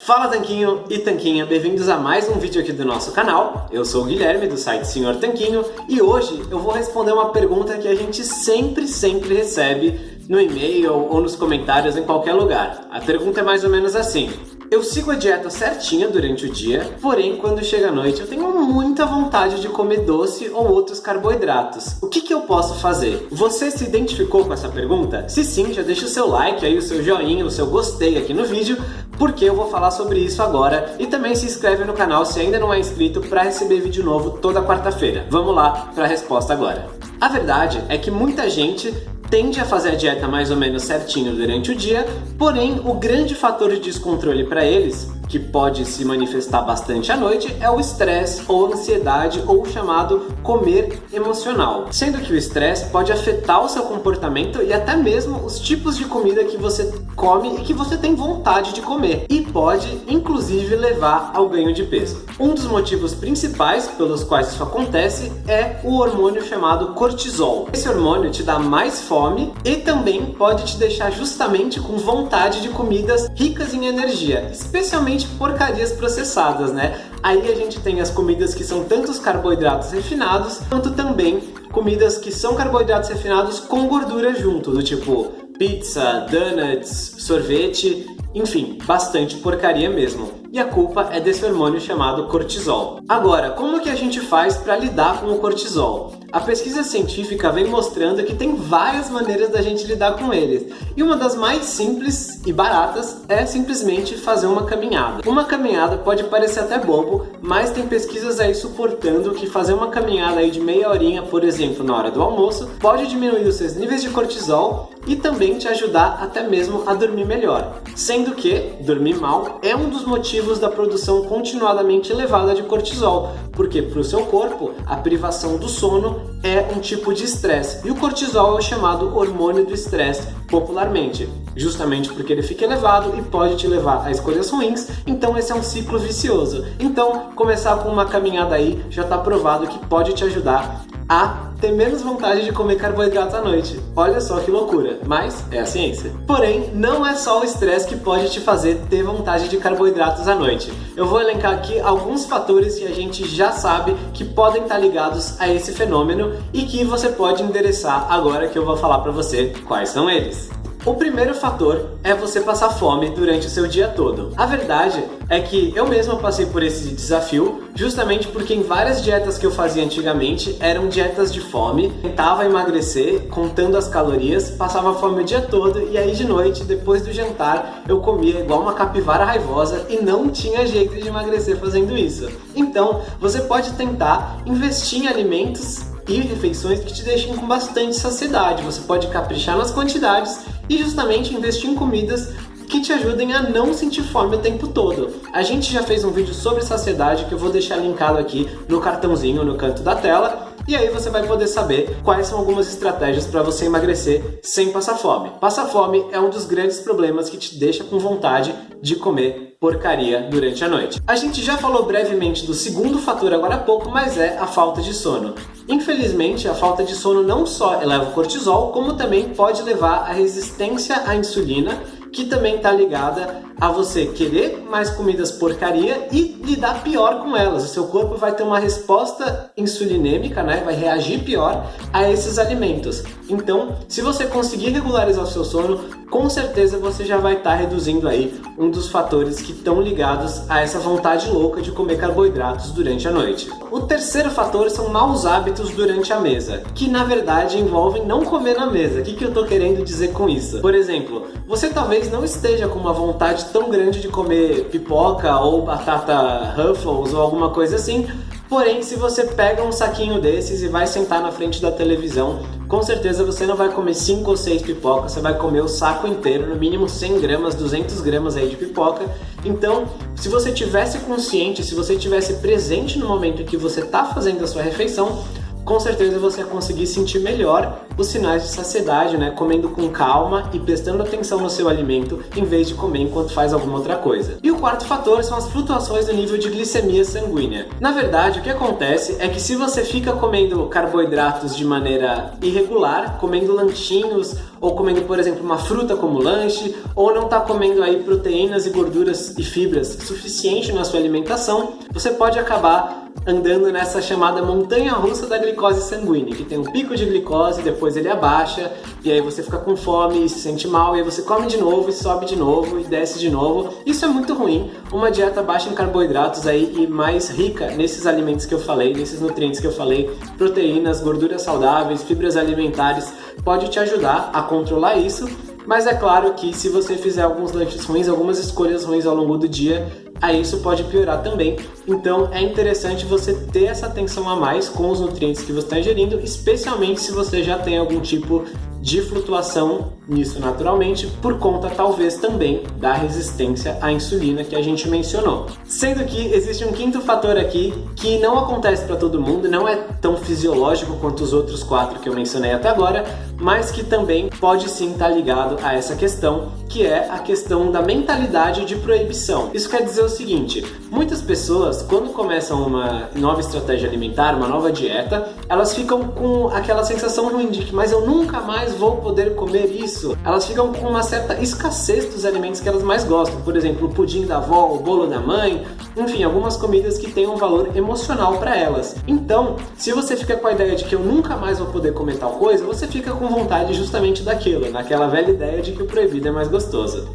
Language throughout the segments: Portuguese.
Fala Tanquinho e Tanquinha, bem-vindos a mais um vídeo aqui do nosso canal. Eu sou o Guilherme do site Senhor Tanquinho e hoje eu vou responder uma pergunta que a gente sempre, sempre recebe no e-mail ou nos comentários em qualquer lugar. A pergunta é mais ou menos assim: eu sigo a dieta certinha durante o dia, porém quando chega a noite eu tenho muita vontade de comer doce ou outros carboidratos. O que, que eu posso fazer? Você se identificou com essa pergunta? Se sim, já deixa o seu like aí, o seu joinha, o seu gostei aqui no vídeo, porque eu vou falar sobre isso agora e também se inscreve no canal se ainda não é inscrito para receber vídeo novo toda quarta-feira. Vamos lá para a resposta agora. A verdade é que muita gente tende a fazer a dieta mais ou menos certinho durante o dia, porém o grande fator de descontrole para eles que pode se manifestar bastante à noite é o estresse ou ansiedade ou o chamado comer emocional. Sendo que o estresse pode afetar o seu comportamento e até mesmo os tipos de comida que você come e que você tem vontade de comer e pode inclusive levar ao ganho de peso. Um dos motivos principais pelos quais isso acontece é o hormônio chamado cortisol. Esse hormônio te dá mais fome e também pode te deixar justamente com vontade de comidas ricas em energia, especialmente porcarias processadas, né? Aí a gente tem as comidas que são tanto os carboidratos refinados, quanto também comidas que são carboidratos refinados com gordura junto, do tipo pizza, donuts, sorvete, enfim, bastante porcaria mesmo e a culpa é desse hormônio chamado cortisol. Agora, como que a gente faz para lidar com o cortisol? A pesquisa científica vem mostrando que tem várias maneiras da gente lidar com eles, e uma das mais simples e baratas é simplesmente fazer uma caminhada. Uma caminhada pode parecer até bobo, mas tem pesquisas aí suportando que fazer uma caminhada aí de meia horinha, por exemplo, na hora do almoço, pode diminuir os seus níveis de cortisol e também te ajudar até mesmo a dormir melhor. Sendo que dormir mal é um dos motivos da produção continuadamente elevada de cortisol, porque para o seu corpo a privação do sono é um tipo de estresse e o cortisol é o chamado hormônio do estresse popularmente, justamente porque ele fica elevado e pode te levar a escolhas ruins, então esse é um ciclo vicioso. Então, começar com uma caminhada aí já está provado que pode te ajudar a ter menos vontade de comer carboidratos à noite. Olha só que loucura, mas é a ciência. Porém, não é só o estresse que pode te fazer ter vontade de carboidratos à noite. Eu vou elencar aqui alguns fatores que a gente já sabe que podem estar ligados a esse fenômeno e que você pode endereçar agora que eu vou falar para você quais são eles. O primeiro fator é você passar fome durante o seu dia todo. A verdade é que eu mesmo passei por esse desafio justamente porque em várias dietas que eu fazia antigamente eram dietas de fome, tentava emagrecer contando as calorias, passava fome o dia todo e aí de noite, depois do jantar, eu comia igual uma capivara raivosa e não tinha jeito de emagrecer fazendo isso. Então, você pode tentar investir em alimentos e refeições que te deixem com bastante saciedade. Você pode caprichar nas quantidades e justamente investir em comidas que te ajudem a não sentir fome o tempo todo. A gente já fez um vídeo sobre saciedade que eu vou deixar linkado aqui no cartãozinho no canto da tela e aí você vai poder saber quais são algumas estratégias para você emagrecer sem passar fome. Passar fome é um dos grandes problemas que te deixa com vontade de comer porcaria durante a noite. A gente já falou brevemente do segundo fator agora há pouco, mas é a falta de sono. Infelizmente, a falta de sono não só eleva o cortisol, como também pode levar à resistência à insulina que também está ligada a você querer mais comidas porcaria e lidar pior com elas. O seu corpo vai ter uma resposta insulinêmica, né? vai reagir pior a esses alimentos. Então, se você conseguir regularizar o seu sono, com certeza você já vai estar tá reduzindo aí um dos fatores que estão ligados a essa vontade louca de comer carboidratos durante a noite. O terceiro fator são maus hábitos durante a mesa, que na verdade envolvem não comer na mesa. O que, que eu estou querendo dizer com isso? Por exemplo, você talvez não esteja com uma vontade tão grande de comer pipoca ou batata Ruffles ou alguma coisa assim, Porém, se você pega um saquinho desses e vai sentar na frente da televisão, com certeza você não vai comer 5 ou 6 pipocas, você vai comer o saco inteiro, no mínimo 100 gramas, 200 gramas aí de pipoca. Então, se você tivesse consciente, se você tivesse presente no momento em que você está fazendo a sua refeição, com certeza você vai conseguir sentir melhor os sinais de saciedade, né? Comendo com calma e prestando atenção no seu alimento em vez de comer enquanto faz alguma outra coisa. E o quarto fator são as flutuações do nível de glicemia sanguínea. Na verdade, o que acontece é que se você fica comendo carboidratos de maneira irregular, comendo lanchinhos ou comendo, por exemplo, uma fruta como lanche, ou não está comendo aí proteínas e gorduras e fibras suficiente na sua alimentação, você pode acabar andando nessa chamada montanha russa da glicose sanguínea, que tem um pico de glicose, depois ele abaixa, e aí você fica com fome e se sente mal, e aí você come de novo e sobe de novo e desce de novo. Isso é muito ruim. Uma dieta baixa em carboidratos aí e mais rica nesses alimentos que eu falei, nesses nutrientes que eu falei, proteínas, gorduras saudáveis, fibras alimentares, pode te ajudar a controlar isso. Mas é claro que se você fizer alguns lanches ruins, algumas escolhas ruins ao longo do dia, aí isso pode piorar também. Então é interessante você ter essa atenção a mais com os nutrientes que você está ingerindo, especialmente se você já tem algum tipo de flutuação nisso naturalmente, por conta talvez também da resistência à insulina que a gente mencionou. Sendo que existe um quinto fator aqui que não acontece para todo mundo, não é tão fisiológico quanto os outros quatro que eu mencionei até agora, mas que também pode sim estar tá ligado a essa questão, que é a questão da mentalidade de proibição. Isso quer dizer o seguinte, muitas pessoas quando começam uma nova estratégia alimentar, uma nova dieta, elas ficam com aquela sensação ruim de que mas eu nunca mais vou poder comer isso. Elas ficam com uma certa escassez dos alimentos que elas mais gostam, por exemplo, o pudim da avó, o bolo da mãe, enfim, algumas comidas que têm um valor emocional para elas. Então, se você fica com a ideia de que eu nunca mais vou poder comer tal coisa, você fica com vontade justamente daquilo, naquela velha ideia de que o proibido é mais gostoso.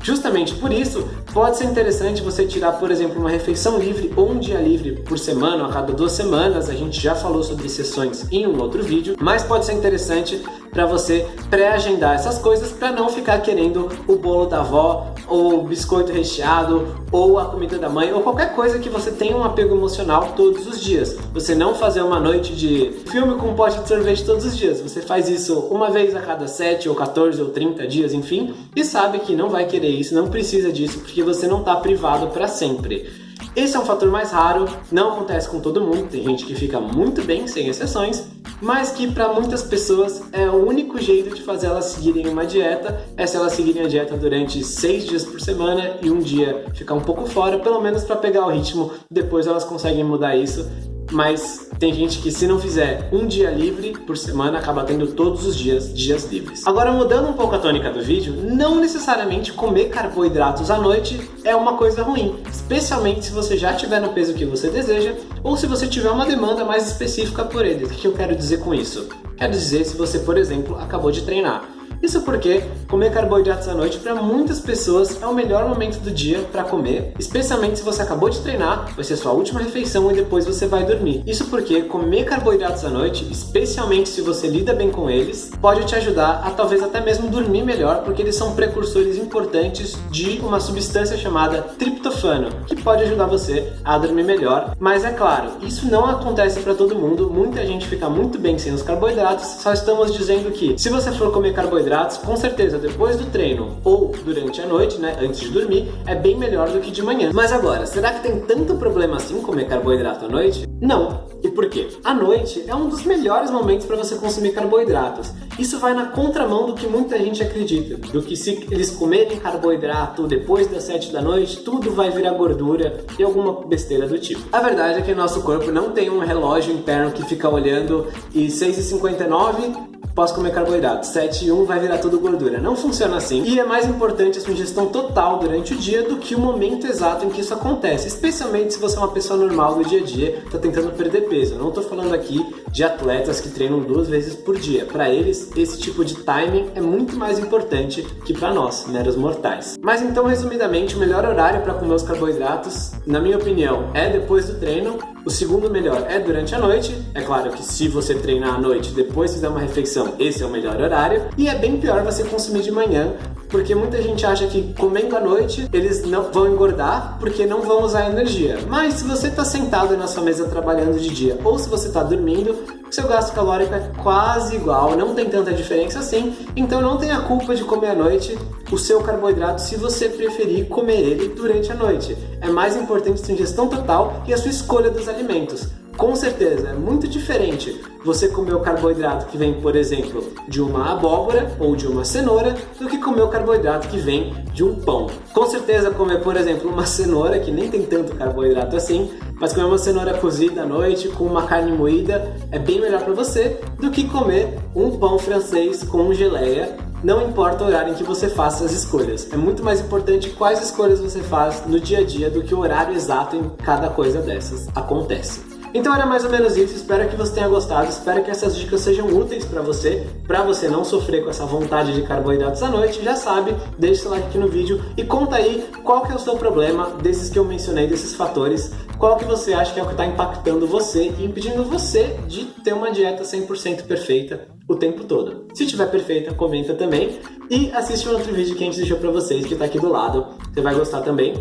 Justamente por isso, pode ser interessante você tirar, por exemplo, uma refeição livre ou um dia livre por semana, a cada duas semanas, a gente já falou sobre sessões em um outro vídeo, mas pode ser interessante para você pré-agendar essas coisas para não ficar querendo o bolo da avó, ou o biscoito recheado, ou a comida da mãe, ou qualquer coisa que você tenha um apego emocional todos os dias. Você não fazer uma noite de filme com um pote de sorvete todos os dias. Você faz isso uma vez a cada 7 ou 14 ou 30 dias, enfim, e sabe que não vai querer isso, não precisa disso, porque você não está privado para sempre. Esse é um fator mais raro, não acontece com todo mundo, tem gente que fica muito bem, sem exceções, mas que para muitas pessoas é o único jeito de fazer elas seguirem uma dieta, é se elas seguirem a dieta durante seis dias por semana e um dia ficar um pouco fora, pelo menos para pegar o ritmo, depois elas conseguem mudar isso mas tem gente que se não fizer um dia livre por semana, acaba tendo todos os dias dias livres. Agora mudando um pouco a tônica do vídeo, não necessariamente comer carboidratos à noite é uma coisa ruim, especialmente se você já tiver no peso que você deseja ou se você tiver uma demanda mais específica por eles. O que eu quero dizer com isso? Quero dizer se você, por exemplo, acabou de treinar isso porque comer carboidratos à noite para muitas pessoas é o melhor momento do dia para comer, especialmente se você acabou de treinar, vai ser sua última refeição e depois você vai dormir. Isso porque comer carboidratos à noite, especialmente se você lida bem com eles, pode te ajudar a talvez até mesmo dormir melhor, porque eles são precursores importantes de uma substância chamada triptofano, que pode ajudar você a dormir melhor. Mas é claro, isso não acontece para todo mundo, muita gente fica muito bem sem os carboidratos, só estamos dizendo que se você for comer carboidratos carboidratos, com certeza depois do treino ou durante a noite, né, antes de dormir, é bem melhor do que de manhã. Mas agora, será que tem tanto problema assim comer carboidrato à noite? Não. E por quê? A noite é um dos melhores momentos para você consumir carboidratos. Isso vai na contramão do que muita gente acredita, do que se eles comerem carboidrato depois das 7 da noite, tudo vai virar gordura e alguma besteira do tipo. A verdade é que nosso corpo não tem um relógio interno que fica olhando e 6h59 posso comer carboidrato, 7 e 1 vai virar tudo gordura. Não funciona assim. E é mais importante a sua ingestão total durante o dia do que o momento exato em que isso acontece, especialmente se você é uma pessoa normal do dia a dia, está tentando perder peso. Eu não estou falando aqui de atletas que treinam duas vezes por dia. Para eles, esse tipo de timing é muito mais importante que para nós, meros mortais. Mas então, resumidamente, o melhor horário para comer os carboidratos, na minha opinião, é depois do treino o segundo melhor é durante a noite. É claro que se você treinar à noite, depois fizer uma refeição, esse é o melhor horário. E é bem pior você consumir de manhã, porque muita gente acha que comendo à noite eles não vão engordar porque não vão usar energia. Mas se você está sentado na sua mesa trabalhando de dia ou se você está dormindo, seu gasto calórico é quase igual, não tem tanta diferença assim, então não tenha culpa de comer à noite o seu carboidrato se você preferir comer ele durante a noite. É mais importante a sua ingestão total e a sua escolha dos alimentos. Com certeza, é muito diferente você comer o carboidrato que vem, por exemplo, de uma abóbora ou de uma cenoura, do que comer o carboidrato que vem de um pão. Com certeza, comer, por exemplo, uma cenoura, que nem tem tanto carboidrato assim, mas comer uma cenoura cozida à noite com uma carne moída é bem melhor para você do que comer um pão francês com geleia não importa o horário em que você faça as escolhas. É muito mais importante quais escolhas você faz no dia a dia do que o horário exato em cada coisa dessas acontece. Então era mais ou menos isso, espero que você tenha gostado, espero que essas dicas sejam úteis para você, para você não sofrer com essa vontade de carboidratos à noite, já sabe, deixe seu like aqui no vídeo e conta aí qual que é o seu problema desses que eu mencionei, desses fatores, qual que você acha que é o que está impactando você e impedindo você de ter uma dieta 100% perfeita o tempo todo. Se tiver perfeita, comenta também e assiste um outro vídeo que a gente deixou para vocês que está aqui do lado, você vai gostar também.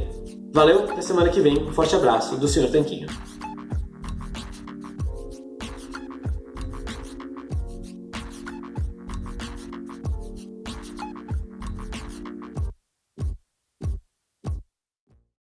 Valeu, até semana que vem, um forte abraço do Sr. Tanquinho.